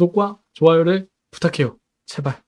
구독과 좋아요를 부탁해요. 제발.